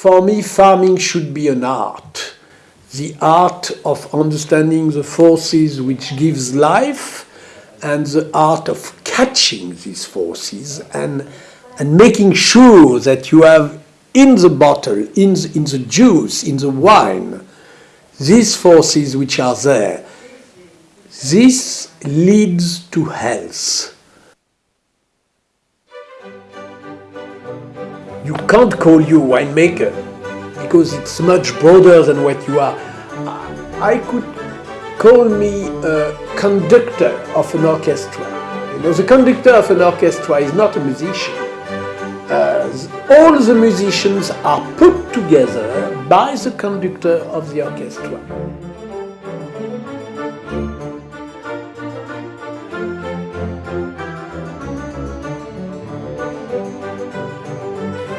for me, farming should be an art. The art of understanding the forces which gives life and the art of catching these forces and, and making sure that you have in the bottle, in the, in the juice, in the wine, these forces which are there. This leads to health. You can't call you winemaker because it's much broader than what you are. I could call me a conductor of an orchestra. You know, the conductor of an orchestra is not a musician. Uh, all the musicians are put together by the conductor of the orchestra.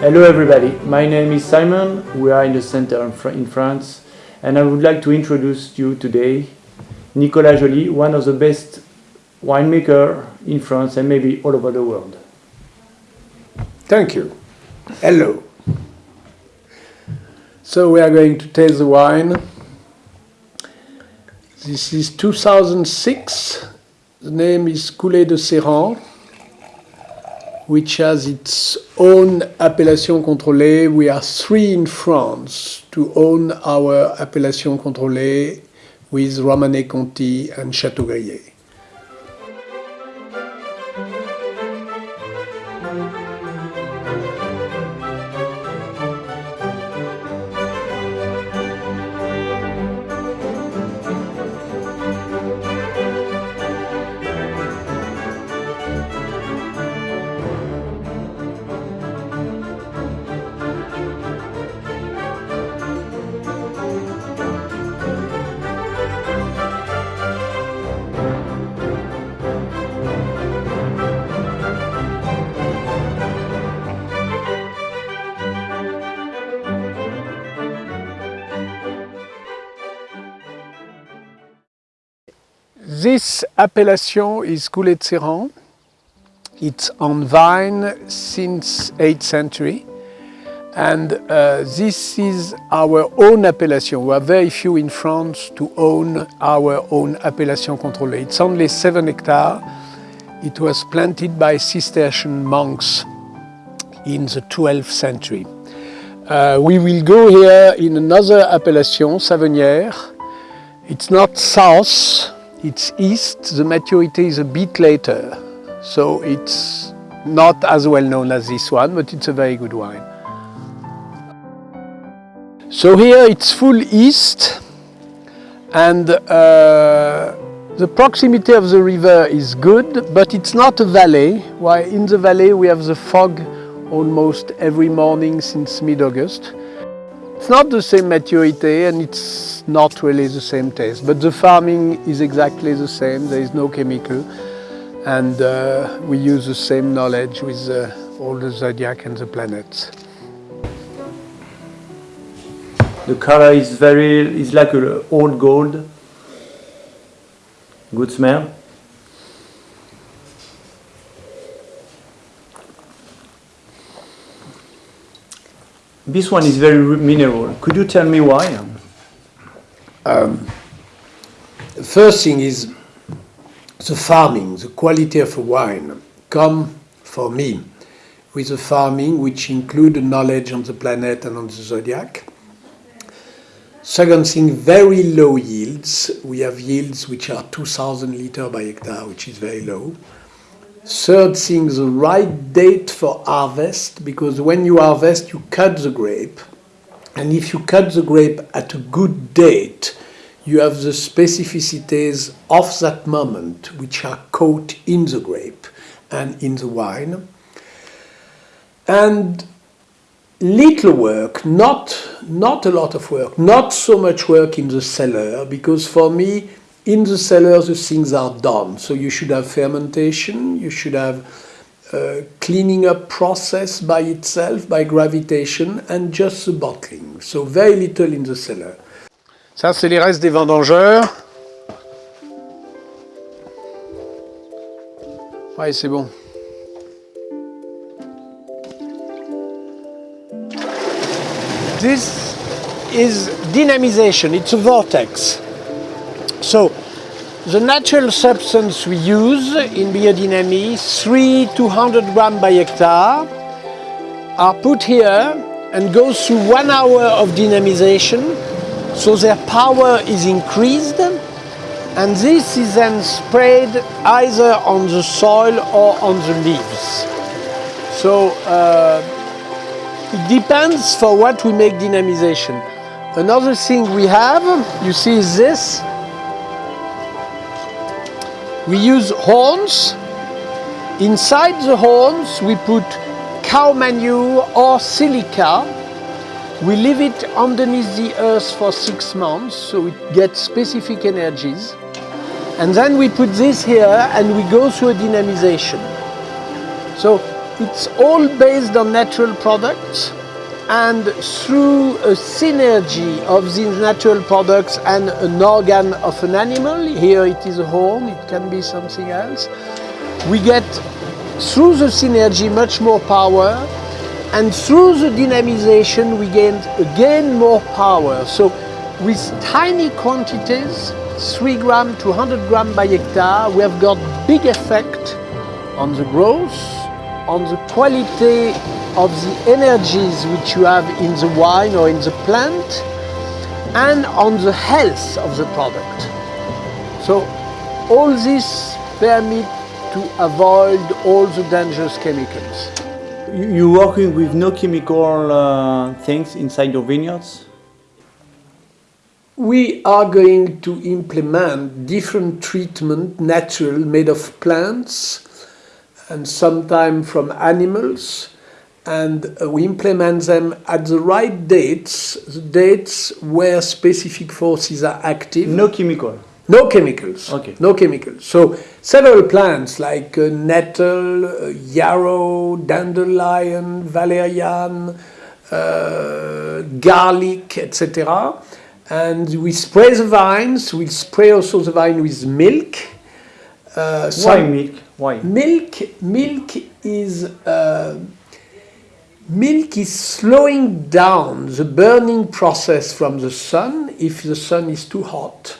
Hello everybody, my name is Simon, we are in the center in France and I would like to introduce you today Nicolas Joly, one of the best winemaker in France and maybe all over the world. Thank you. Hello. So we are going to taste the wine. This is 2006. The name is Coulée de Serrant, which has its own appellation contrôlée. We are three in France to own our appellation contrôlée with Romanée Conti and Château Chateaubriand. This appellation is Coulée de Serrant. It's on vine since 8th century. And uh, this is our own appellation. We are very few in France to own our own appellation contrôlée. It's only 7 hectares. It was planted by Cistercian monks in the 12th century. Uh, we will go here in another appellation, Savennières. It's not south, it's east, the maturity is a bit later. So it's not as well known as this one, but it's a very good wine. So here it's full east and uh, the proximity of the river is good, but it's not a valley. While in the valley we have the fog almost every morning since mid-August. It's not the same maturity and it's not really the same taste, but the farming is exactly the same, there is no chemical and uh, we use the same knowledge with uh, all the zodiac and the planets. The color is very, it's like old gold, good smell. This one is very mineral. Could you tell me why? Um, first thing is the farming, the quality of wine come for me with the farming which include knowledge on the planet and on the zodiac. Second thing, very low yields. We have yields which are 2000 liter by hectare, which is very low. Third thing, the right date for harvest, because when you harvest, you cut the grape. And if you cut the grape at a good date, you have the specificities of that moment, which are caught in the grape and in the wine. And little work, not, not a lot of work, not so much work in the cellar, because for me, in the cellar, the things are done. So you should have fermentation, you should have a cleaning up process by itself, by gravitation, and just the bottling. So very little in the cellar. Ça, c'est les restes des vendangeurs. Ouais, c'est bon. this is dynamization, it's a vortex. So the natural substance we use in biodynamy, 3 to 100 gram by hectare, are put here and goes through one hour of dynamization, so their power is increased, and this is then sprayed either on the soil or on the leaves. So uh, it depends for what we make dynamization. Another thing we have, you see is this. We use horns. Inside the horns we put cow manure or silica. We leave it underneath the earth for six months so it gets specific energies. And then we put this here and we go through a dynamization. So it's all based on natural products and through a synergy of these natural products and an organ of an animal, here it is a horn, it can be something else, we get through the synergy much more power and through the dynamization we gain again more power. So with tiny quantities, 3 gram to 100 gram by hectare, we have got big effect on the growth, on the quality of the energies which you have in the wine or in the plant and on the health of the product. So all this permit to avoid all the dangerous chemicals. You- You're working with no chemical uh, things inside your vineyards? We are going to implement different treatment, natural, made of plants and sometimes from animals. And uh, we implement them at the right dates, the dates where specific forces are active. No chemical. No chemicals. Okay. No chemicals. So several plants like uh, nettle, uh, yarrow, dandelion, valerian, uh, garlic, etc. And we spray the vines. We spray also the vine with milk. Uh, Why milk? Why? Milk, milk is uh, milk is slowing down the burning process from the sun if the sun is too hot,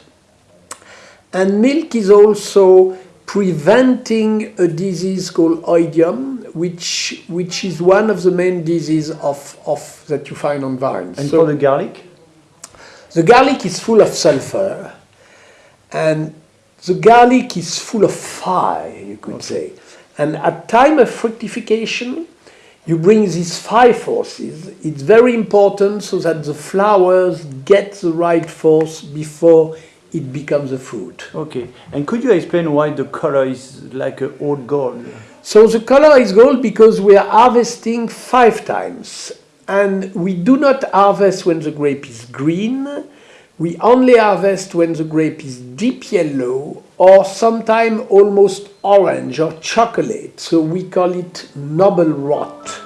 and milk is also preventing a disease called oidium, which which is one of the main diseases of, of that you find on vines. And So- for the garlic? the garlic is full of sulfur, and the garlic is full of fire, you could say. And at time of fructification, you bring these five forces. It's very important so that the flowers get the right force before it becomes a fruit. Okay. And could you explain why the color is like a old gold? So the color is gold because we are harvesting five times. And we do not harvest when the grape is green. We only harvest when the grape is deep yellow or sometimes almost orange or chocolate. So we call it noble rot.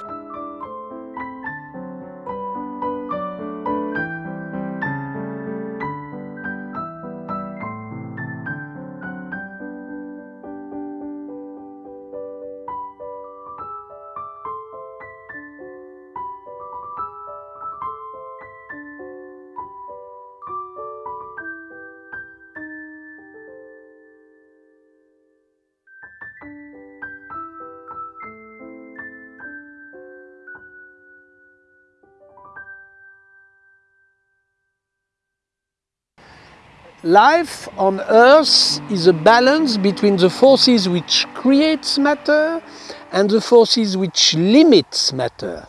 Life on Earth is a balance between the forces which creates matter and the forces which limits matter.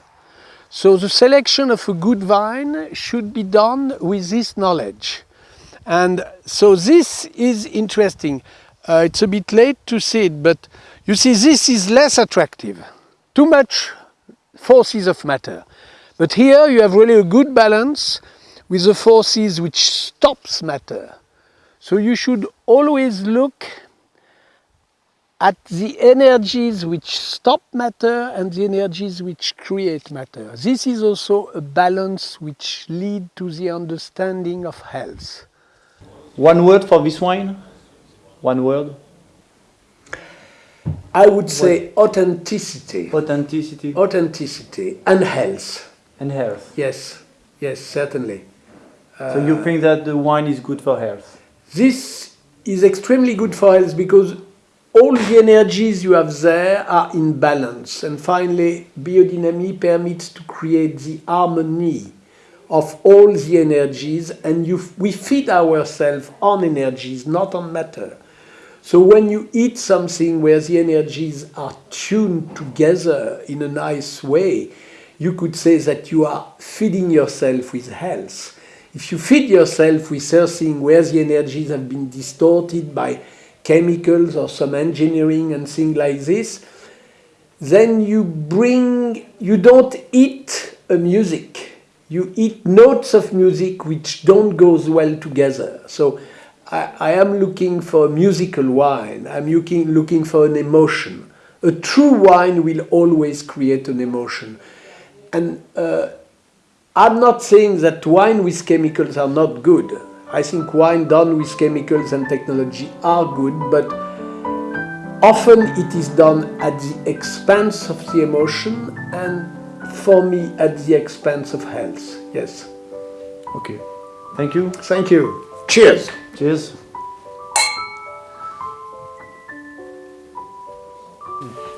So the selection of a good vine should be done with this knowledge. And so this is interesting. Uh, it's a bit late to see it, but you see this is less attractive. Too much forces of matter. But here you have really a good balance with the forces which stops matter. So you should always look at the energies which stop matter and the energies which create matter. This is also a balance which lead to the understanding of health. One word for this wine? One word? I would say authenticity. Authenticity Authenticity and health. and health. Yes, yes, certainly. so you uh, think that the wine is good for health? This is extremely good for health because all the energies you have there are in balance. And finally, biodynamic permits to create the harmony of all the energies, and you, we feed ourselves on energies, not on matter. So when you eat something where the energies are tuned together in a nice way, you could say that you are feeding yourself with health. If you feed yourself with something where the energies have been distorted by chemicals or some engineering and things like this, then you bring, you don't eat a music. You eat notes of music which don't go well together. So I, I am looking for a musical wine. I'm looking, looking for an emotion. A true wine will always create an emotion. And uh, I'm not saying that wine with chemicals are not good. I think wine done with chemicals and technology are good, but often it is done at the expense of the emotion and for me at the expense of health. Yes. Okay. Thank you. Thank you. Cheers. Cheers.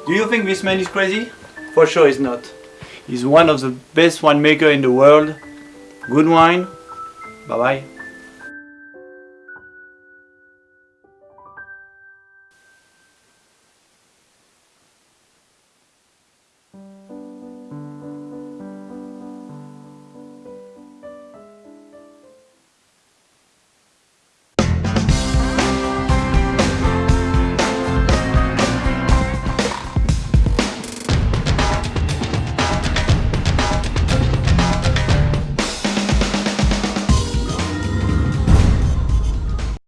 Do you think this man is crazy? For sure he's not. He's one of the best winemaker in the world. Good wine. Bye bye.